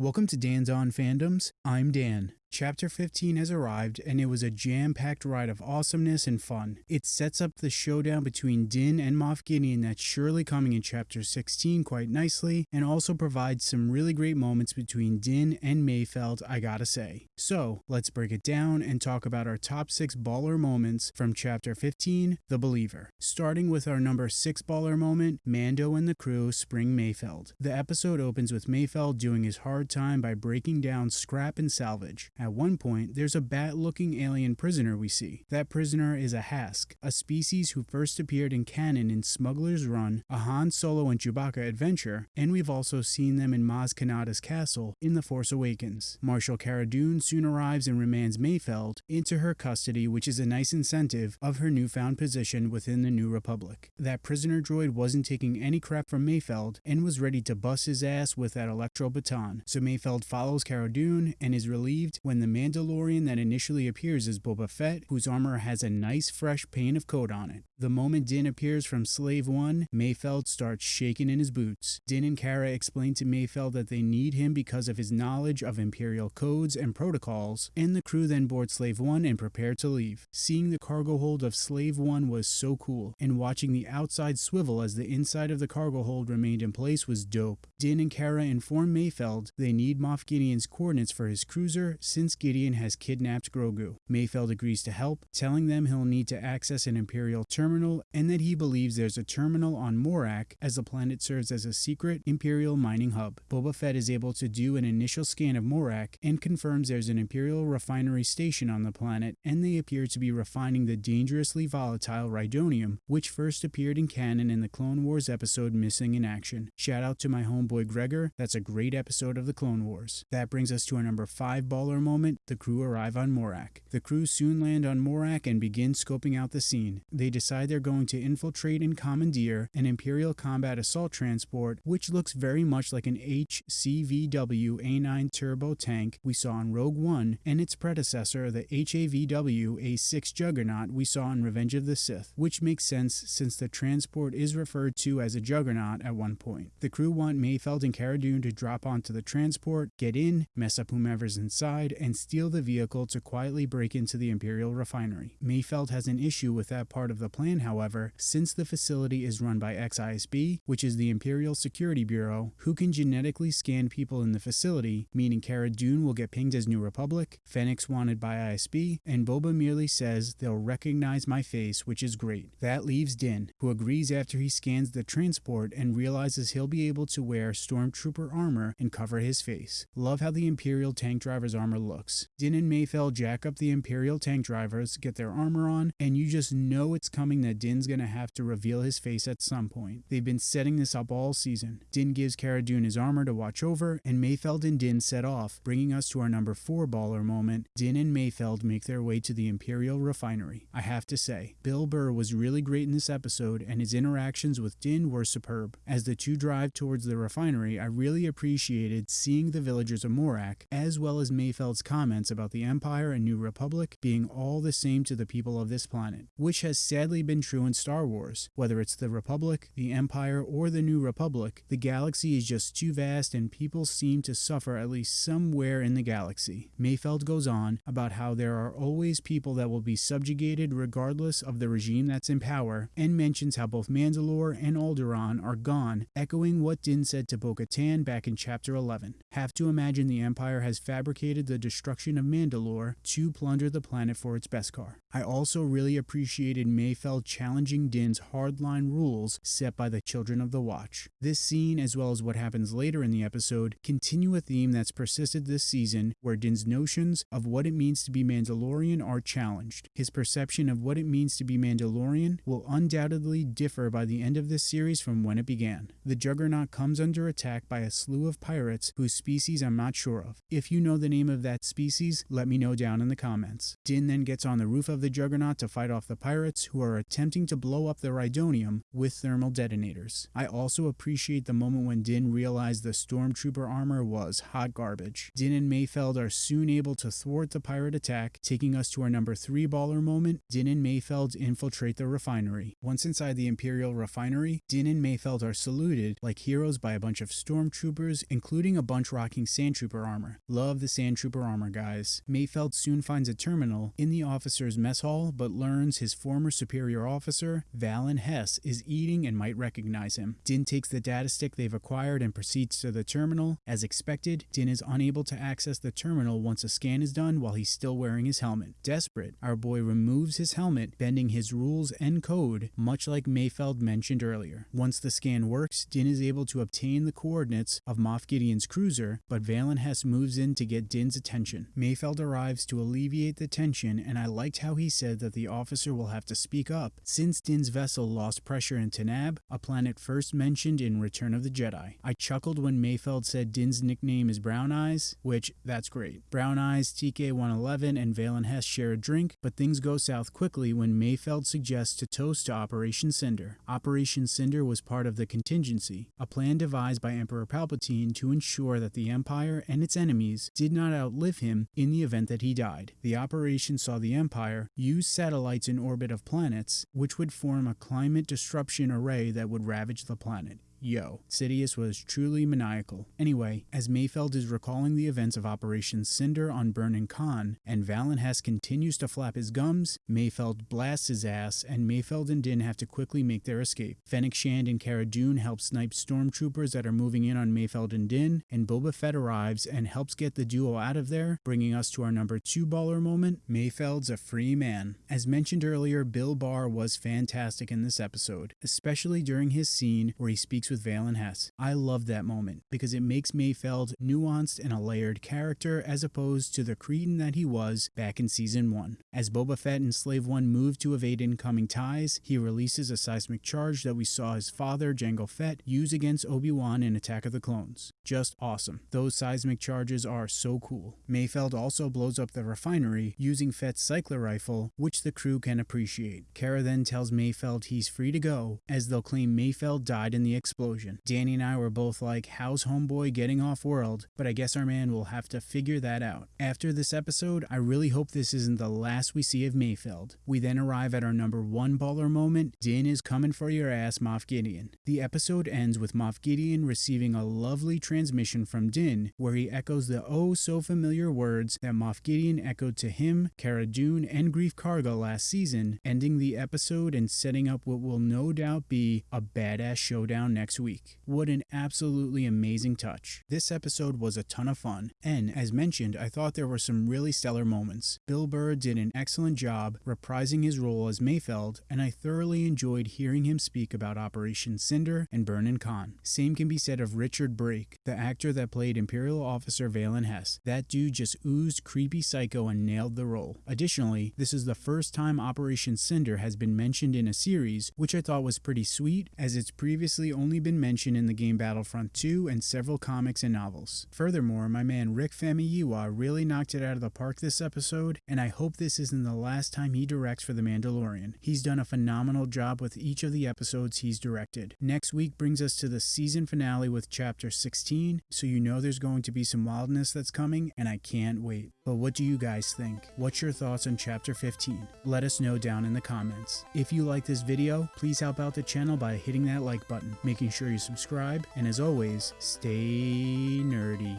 Welcome to Dan's On Fandoms. I'm Dan. Chapter 15 has arrived, and it was a jam packed ride of awesomeness and fun. It sets up the showdown between Din and Moff Gideon that's surely coming in Chapter 16 quite nicely, and also provides some really great moments between Din and Mayfeld, I gotta say. So, let's break it down and talk about our top 6 baller moments from Chapter 15, The Believer. Starting with our number 6 baller moment, Mando and the crew spring Mayfeld. The episode opens with Mayfeld doing his hard time by breaking down scrap and salvage. At one point, there's a bat looking alien prisoner we see. That prisoner is a Hassk, a species who first appeared in canon in Smuggler's Run, a Han Solo and Chewbacca adventure, and we've also seen them in Maz Kanata's castle in The Force Awakens. Marshal Cara Dune soon arrives and remands Mayfeld into her custody, which is a nice incentive of her newfound position within the New Republic. That prisoner droid wasn't taking any crap from Mayfeld and was ready to bust his ass with that electro baton, so Mayfeld follows Cara Dune and is relieved when the Mandalorian that initially appears is Boba Fett, whose armor has a nice fresh paint of coat on it. The moment Din appears from Slave 1, Mayfeld starts shaking in his boots. Din and Cara explain to Mayfeld that they need him because of his knowledge of Imperial codes and protocols, and the crew then board Slave 1 and prepare to leave. Seeing the cargo hold of Slave 1 was so cool, and watching the outside swivel as the inside of the cargo hold remained in place was dope. Din and Cara inform Mayfeld they need Moff Gideon's coordinates for his cruiser since Gideon has kidnapped Grogu. Mayfeld agrees to help, telling them he'll need to access an Imperial terminal and that he believes there's a terminal on Morak as the planet serves as a secret Imperial mining hub. Boba Fett is able to do an initial scan of Morak and confirms there's an Imperial refinery station on the planet and they appear to be refining the dangerously volatile Rhydonium, which first appeared in canon in the Clone Wars episode Missing in Action. Shout out to my homeboy Gregor, that's a great episode of the Clone Wars. That brings us to our number 5 baller moment, the crew arrive on Morak. The crew soon land on Morak and begin scoping out the scene. They decide they're going to infiltrate and commandeer an Imperial combat assault transport, which looks very much like an HCVW A9 turbo tank we saw in Rogue One, and its predecessor, the HAVW A6 Juggernaut we saw in Revenge of the Sith, which makes sense since the transport is referred to as a Juggernaut at one point. The crew want Mayfeld and Cara Dune to drop onto the transport, get in, mess up whomever's inside, and steal the vehicle to quietly break into the Imperial refinery. Mayfeld has an issue with that part of the plan however, since the facility is run by XISB, which is the Imperial Security Bureau, who can genetically scan people in the facility, meaning Cara Dune will get pinged as New Republic, Fennec wanted by ISB, and Boba merely says they'll recognize my face, which is great. That leaves Din, who agrees after he scans the transport and realizes he'll be able to wear Stormtrooper armor and cover his face. Love how the Imperial tank driver's armor looks. Din and Mayfeld jack up the Imperial tank drivers, get their armor on, and you just know it's coming that Din's gonna have to reveal his face at some point. They've been setting this up all season. Din gives Cara Dune his armor to watch over, and Mayfeld and Din set off, bringing us to our number 4 baller moment. Din and Mayfeld make their way to the Imperial refinery. I have to say, Bill Burr was really great in this episode, and his interactions with Din were superb. As the two drive towards the refinery, I really appreciated seeing the villagers of Morak, as well as Comments about the Empire and New Republic being all the same to the people of this planet, which has sadly been true in Star Wars. Whether it's the Republic, the Empire, or the New Republic, the galaxy is just too vast and people seem to suffer at least somewhere in the galaxy. Mayfeld goes on about how there are always people that will be subjugated regardless of the regime that's in power, and mentions how both Mandalore and Alderaan are gone, echoing what Din said to Bo-Katan back in Chapter 11. Have to imagine the Empire has fabricated the destruction of Mandalore to plunder the planet for its Beskar. I also really appreciated Mayfeld challenging Din's hardline rules set by the Children of the Watch. This scene, as well as what happens later in the episode, continue a theme that's persisted this season where Din's notions of what it means to be Mandalorian are challenged. His perception of what it means to be Mandalorian will undoubtedly differ by the end of this series from when it began. The Juggernaut comes under attack by a slew of pirates whose species I'm not sure of. If you know the name of that species? Let me know down in the comments. Din then gets on the roof of the Juggernaut to fight off the pirates who are attempting to blow up the Rhydonium with thermal detonators. I also appreciate the moment when Din realized the stormtrooper armor was hot garbage. Din and Mayfeld are soon able to thwart the pirate attack, taking us to our number 3 baller moment. Din and Mayfeld infiltrate the refinery. Once inside the Imperial refinery, Din and Mayfeld are saluted like heroes by a bunch of stormtroopers, including a bunch rocking sandtrooper armor. Love the sandtrooper armor, guys. Mayfeld soon finds a terminal in the officer's mess hall, but learns his former superior officer, Valen Hess, is eating and might recognize him. Din takes the data stick they've acquired and proceeds to the terminal. As expected, Din is unable to access the terminal once a scan is done while he's still wearing his helmet. Desperate, our boy removes his helmet, bending his rules and code, much like Mayfeld mentioned earlier. Once the scan works, Din is able to obtain the coordinates of Moff Gideon's cruiser, but Valen Hess moves in to get Din's attention. Mayfeld arrives to alleviate the tension, and I liked how he said that the officer will have to speak up since Din's vessel lost pressure in Tanab, a planet first mentioned in Return of the Jedi. I chuckled when Mayfeld said Din's nickname is Brown Eyes, which that's great. Brown Eyes, TK111, and Valen Hess share a drink, but things go south quickly when Mayfeld suggests to toast to Operation Cinder. Operation Cinder was part of the contingency, a plan devised by Emperor Palpatine to ensure that the Empire and its enemies did not outlive him in the event that he died. The operation saw the Empire use satellites in orbit of planets, which would form a climate disruption array that would ravage the planet. Yo, Sidious was truly maniacal. Anyway, as Mayfeld is recalling the events of Operation Cinder on Burnin Konn, and Valen Hess continues to flap his gums, Mayfeld blasts his ass, and Mayfeld and Din have to quickly make their escape. Fennec Shand and Cara Dune help snipe stormtroopers that are moving in on Mayfeld and Din, and Boba Fett arrives and helps get the duo out of there, bringing us to our number two baller moment, Mayfeld's a free man. As mentioned earlier, Bill Burr was fantastic in this episode, especially during his scene where he speaks with Valen Hess. I love that moment because it makes Mayfeld nuanced and a layered character as opposed to the cretin that he was back in season 1. As Boba Fett and Slave One move to evade incoming ties, he releases a seismic charge that we saw his father, Jango Fett, use against Obi-Wan in Attack of the Clones. Just awesome. Those seismic charges are so cool. Mayfeld also blows up the refinery using Fett's cycler rifle, which the crew can appreciate. Cara then tells Mayfeld he's free to go, as they'll claim Mayfeld died in the explosion. Danny and I were both like, how's homeboy getting off world? But I guess our man will have to figure that out. After this episode, I really hope this isn't the last we see of Mayfeld. We then arrive at our number one baller moment, Din is coming for your ass, Moff Gideon. The episode ends with Moff Gideon receiving a lovely transmission from Din, where he echoes the oh so familiar words that Moff Gideon echoed to him, Cara Dune, and Greef Karga last season, ending the episode and setting up what will no doubt be a badass showdown next week. What an absolutely amazing touch. This episode was a ton of fun, and as mentioned, I thought there were some really stellar moments. Bill Burr did an excellent job reprising his role as Mayfeld, and I thoroughly enjoyed hearing him speak about Operation Cinder and Burnin Konn. Same can be said of Richard Brake, the actor that played Imperial Officer Valen Hess. That dude just oozed creepy psycho and nailed the role. Additionally, this is the first time Operation Cinder has been mentioned in a series, which I thought was pretty sweet, as it's previously only been mentioned in the game Battlefront 2 and several comics and novels. Furthermore, my man Rick Famuyiwa really knocked it out of the park this episode, and I hope this isn't the last time he directs for The Mandalorian. He's done a phenomenal job with each of the episodes he's directed. Next week brings us to the season finale with Chapter 16, so you know there's going to be some wildness that's coming, and I can't wait. But what do you guys think? What's your thoughts on Chapter 15? Let us know down in the comments. If you like this video, please help out the channel by hitting that like button, making sure you subscribe, and as always, stay nerdy.